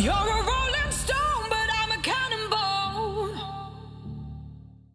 You're